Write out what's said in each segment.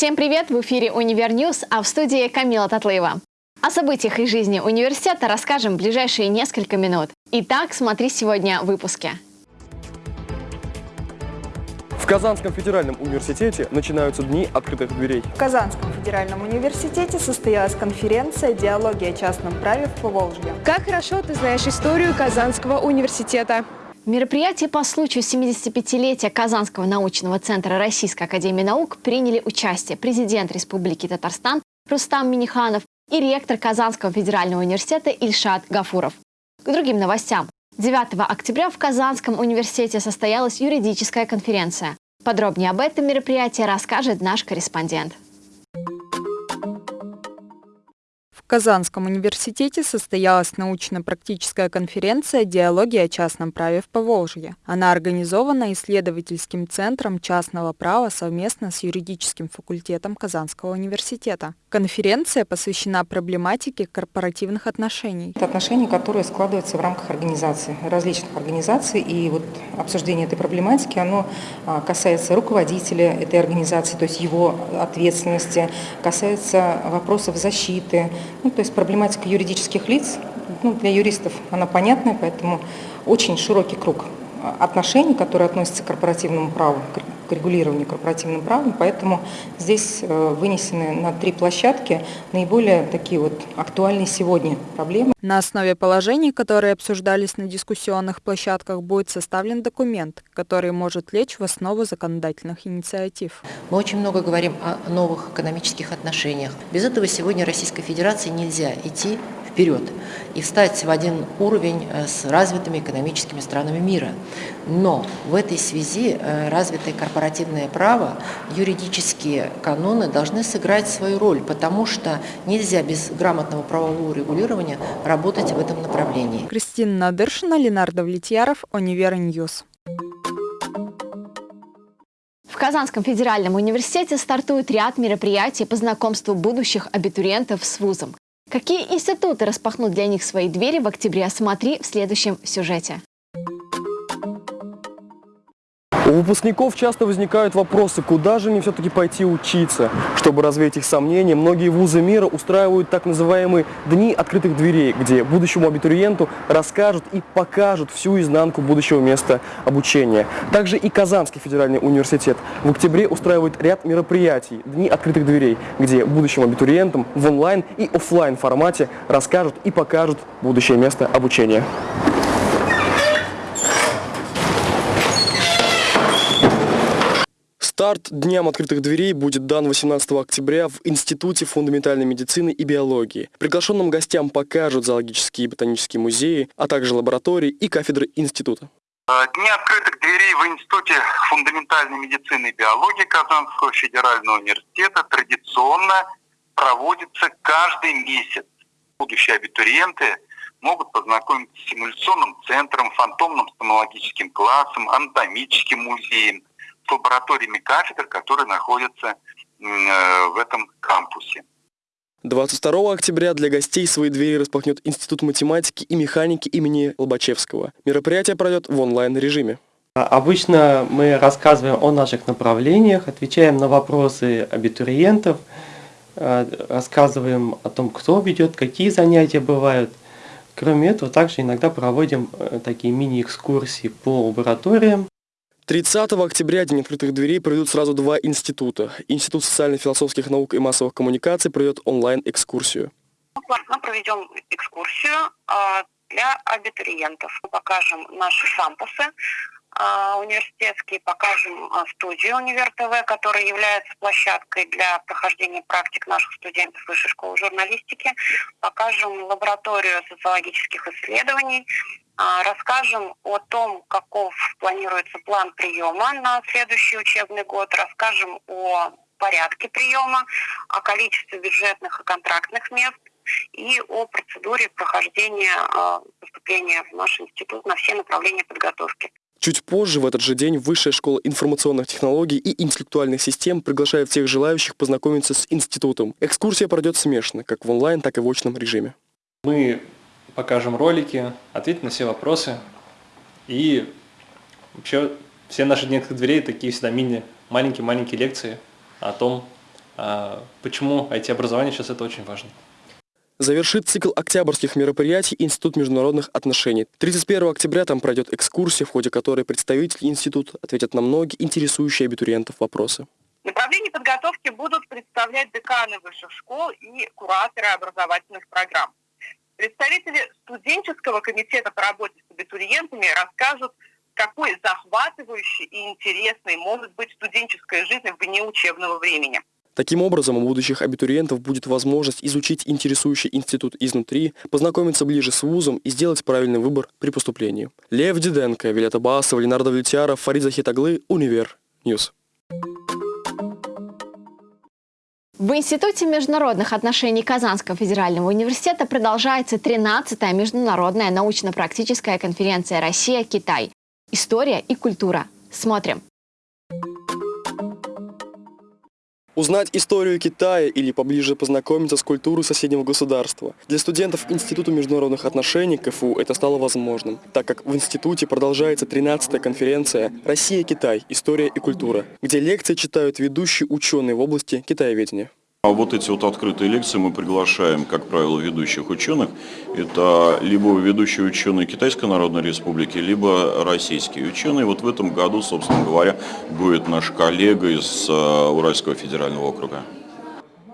Всем привет! В эфире «Univer News», а в студии Камила Татлыева. О событиях и жизни университета расскажем в ближайшие несколько минут. Итак, смотри сегодня в выпуске. В Казанском федеральном университете начинаются дни открытых дверей. В Казанском федеральном университете состоялась конференция «Диалоги о частном праве в Поволжье». Как хорошо ты знаешь историю Казанского университета. В мероприятии по случаю 75-летия Казанского научного центра Российской академии наук приняли участие президент Республики Татарстан Рустам Миниханов и ректор Казанского федерального университета Ильшат Гафуров. К другим новостям. 9 октября в Казанском университете состоялась юридическая конференция. Подробнее об этом мероприятии расскажет наш корреспондент. Казанском университете состоялась научно-практическая конференция «Диалоги о частном праве в Поволжье». Она организована исследовательским центром частного права совместно с юридическим факультетом Казанского университета. Конференция посвящена проблематике корпоративных отношений. Это отношения, которые складываются в рамках организации, различных организаций. И вот обсуждение этой проблематики, оно а, касается руководителя этой организации, то есть его ответственности, касается вопросов защиты, ну, то есть проблематика юридических лиц, ну, для юристов она понятная, поэтому очень широкий круг отношений, которые относятся к корпоративному праву, к регулированию корпоративным правом, поэтому здесь э, вынесены на три площадки наиболее такие вот актуальные сегодня проблемы. На основе положений, которые обсуждались на дискуссионных площадках, будет составлен документ, который может лечь в основу законодательных инициатив. Мы очень много говорим о новых экономических отношениях. Без этого сегодня Российской Федерации нельзя идти вперед и встать в один уровень э, с развитыми экономическими странами мира. Но в этой связи э, развитое корпоративное право, юридические каноны должны сыграть свою роль, потому что нельзя без грамотного правового регулирования работать в этом направлении. Кристина Надыршина, Ленар Давлетьяров, Univer News. В Казанском федеральном университете стартует ряд мероприятий по знакомству будущих абитуриентов с вузом. Какие институты распахнут для них свои двери в октябре, смотри в следующем сюжете. У выпускников часто возникают вопросы, куда же мне все-таки пойти учиться. Чтобы развеять их сомнения, многие вузы мира устраивают так называемые «дни открытых дверей», где будущему абитуриенту расскажут и покажут всю изнанку будущего места обучения. Также и Казанский федеральный университет в октябре устраивает ряд мероприятий «Дни открытых дверей», где будущим абитуриентам в онлайн и офлайн формате расскажут и покажут будущее место обучения. Старт Дням открытых дверей будет дан 18 октября в Институте фундаментальной медицины и биологии. Приглашенным гостям покажут зоологические и ботанические музеи, а также лаборатории и кафедры института. Дни открытых дверей в Институте фундаментальной медицины и биологии Казанского федерального университета традиционно проводятся каждый месяц. Будущие абитуриенты могут познакомиться с симуляционным центром, фантомным стоматологическим классом, анатомическим музеем, лабораториями кафедр, которые находятся э, в этом кампусе. 22 октября для гостей свои двери распахнет Институт математики и механики имени Лобачевского. Мероприятие пройдет в онлайн-режиме. Обычно мы рассказываем о наших направлениях, отвечаем на вопросы абитуриентов, э, рассказываем о том, кто ведет, какие занятия бывают. Кроме этого, также иногда проводим э, такие мини-экскурсии по лабораториям. 30 октября День открытых дверей проведут сразу два института. Институт социально-философских наук и массовых коммуникаций проведет онлайн-экскурсию. Мы проведем экскурсию а, для абитуриентов. Мы покажем наши кампусы а, университетские, покажем а, студию Универ ТВ, которая является площадкой для прохождения практик наших студентов Высшей школы журналистики, покажем лабораторию социологических исследований, расскажем о том, каков планируется план приема на следующий учебный год, расскажем о порядке приема, о количестве бюджетных и контрактных мест и о процедуре прохождения а, поступления в наш институт на все направления подготовки. Чуть позже, в этот же день, Высшая школа информационных технологий и интеллектуальных систем приглашает всех желающих познакомиться с институтом. Экскурсия пройдет смешно, как в онлайн, так и в очном режиме. Мы покажем ролики, ответим на все вопросы. И вообще все наши дни дверей такие всегда мини, маленькие-маленькие лекции о том, а, почему IT-образование сейчас это очень важно. Завершит цикл октябрьских мероприятий Институт международных отношений. 31 октября там пройдет экскурсия, в ходе которой представители института ответят на многие интересующие абитуриентов вопросы. Направление подготовки будут представлять деканы высших школ и кураторы образовательных программ. Представители студенческого комитета по работе с абитуриентами расскажут, какой захватывающей и интересной может быть студенческая жизнь вне учебного времени. Таким образом, у будущих абитуриентов будет возможность изучить интересующий институт изнутри, познакомиться ближе с вузом и сделать правильный выбор при поступлении. Лев Диденко, Вилета Басова, Ленардо Влетьяров, Фарид Захитаглы, Универ News. В Институте международных отношений Казанского федерального университета продолжается 13-я международная научно-практическая конференция «Россия-Китай. История и культура». Смотрим. Узнать историю Китая или поближе познакомиться с культурой соседнего государства. Для студентов Института международных отношений КФУ это стало возможным, так как в институте продолжается 13-я конференция «Россия-Китай. История и культура», где лекции читают ведущие ученые в области китаеведения. А вот эти вот открытые лекции мы приглашаем, как правило, ведущих ученых. Это либо ведущие ученые Китайской Народной Республики, либо российские ученые. Вот в этом году, собственно говоря, будет наш коллега из э, Уральского федерального округа.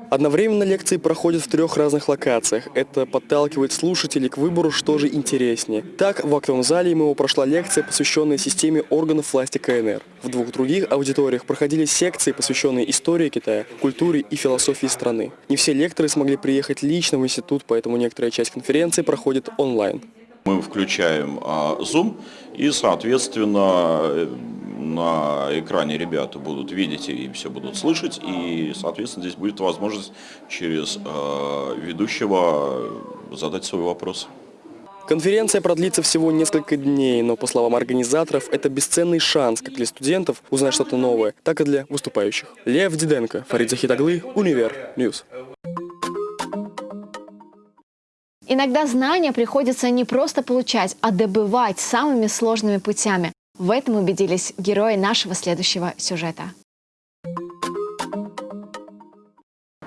Одновременно лекции проходят в трех разных локациях. Это подталкивает слушателей к выбору, что же интереснее. Так, в актовом зале МИО прошла лекция, посвященная системе органов власти КНР. В двух других аудиториях проходили секции, посвященные истории Китая, культуре и философии страны. Не все лекторы смогли приехать лично в институт, поэтому некоторая часть конференции проходит онлайн. Мы включаем а, Zoom и, соответственно, на экране ребята будут видеть и все будут слышать, и, соответственно, здесь будет возможность через э, ведущего задать свой вопрос. Конференция продлится всего несколько дней, но, по словам организаторов, это бесценный шанс как для студентов узнать что-то новое, так и для выступающих. Лев Диденко, Фарид Захитаглы, Univer News. Иногда знания приходится не просто получать, а добывать самыми сложными путями. В этом убедились герои нашего следующего сюжета.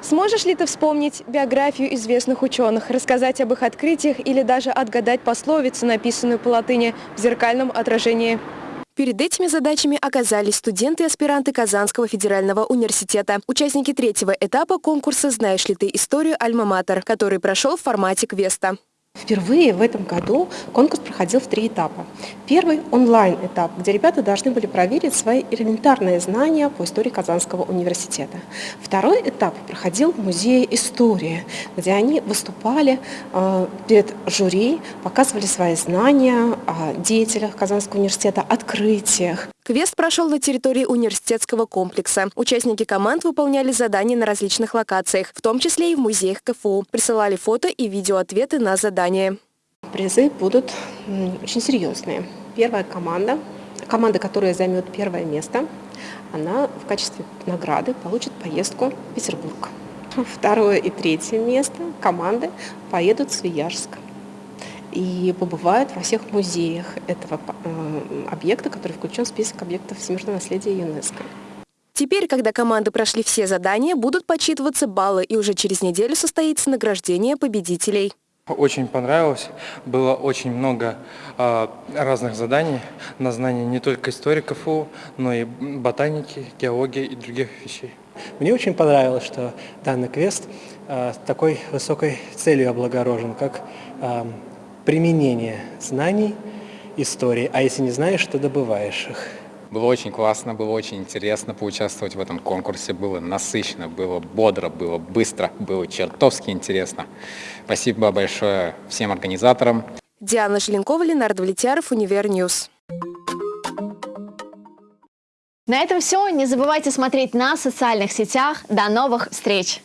Сможешь ли ты вспомнить биографию известных ученых, рассказать об их открытиях или даже отгадать пословицу, написанную по латыни в зеркальном отражении? Перед этими задачами оказались студенты и аспиранты Казанского федерального университета. Участники третьего этапа конкурса «Знаешь ли ты историю Альма-Матер», который прошел в формате квеста. Впервые в этом году конкурс проходил в три этапа. Первый – онлайн-этап, где ребята должны были проверить свои элементарные знания по истории Казанского университета. Второй этап проходил в Музее истории, где они выступали э, перед жюри, показывали свои знания о деятелях Казанского университета, открытиях. Квест прошел на территории университетского комплекса. Участники команд выполняли задания на различных локациях, в том числе и в музеях КФУ. Присылали фото и видеоответы на задания. Призы будут очень серьезные. Первая команда, команда, которая займет первое место, она в качестве награды получит поездку в Петербург. Второе и третье место команды поедут в Свияжск и побывают во всех музеях этого э, объекта, который включен в список объектов всемирного наследия ЮНЕСКО. Теперь, когда команды прошли все задания, будут подсчитываться баллы, и уже через неделю состоится награждение победителей. Очень понравилось. Было очень много э, разных заданий на знание не только истории КФУ, но и ботаники, геологии и других вещей. Мне очень понравилось, что данный квест э, такой высокой целью облагорожен, как э, применение знаний истории, а если не знаешь, то добываешь их. Было очень классно, было очень интересно поучаствовать в этом конкурсе. Было насыщенно, было бодро, было быстро, было чертовски интересно. Спасибо большое всем организаторам. Диана Желенкова, Ленар Давлетьяров, Univer News. На этом все. Не забывайте смотреть нас в социальных сетях. До новых встреч!